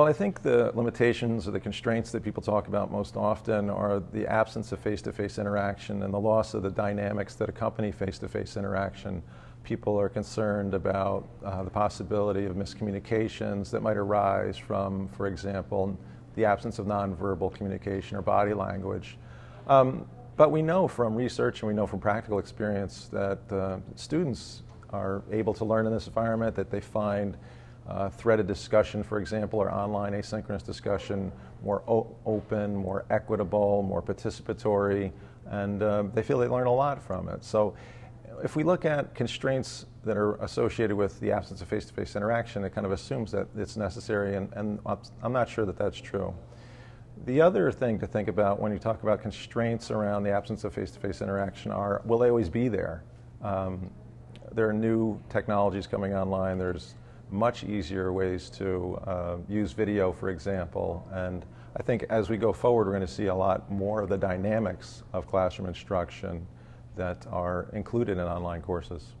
Well, I think the limitations or the constraints that people talk about most often are the absence of face-to-face interaction and the loss of the dynamics that accompany face-to-face interaction. People are concerned about uh, the possibility of miscommunications that might arise from, for example, the absence of nonverbal communication or body language. Um, but we know from research and we know from practical experience that uh, students are able to learn in this environment, that they find uh, threaded discussion, for example, or online asynchronous discussion more open, more equitable, more participatory, and uh, they feel they learn a lot from it. So if we look at constraints that are associated with the absence of face-to-face interaction, it kind of assumes that it's necessary, and, and I'm not sure that that's true. The other thing to think about when you talk about constraints around the absence of face-to-face interaction are, will they always be there? Um, there are new technologies coming online. There's much easier ways to uh, use video, for example. And I think as we go forward, we're going to see a lot more of the dynamics of classroom instruction that are included in online courses.